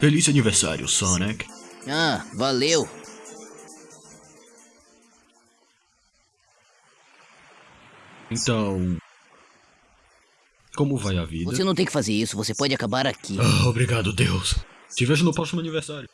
Feliz aniversário, Sonic. Ah, valeu. Então. Como vai a vida? Você não tem que fazer isso, você pode acabar aqui. Ah, obrigado, Deus. Te vejo no próximo aniversário.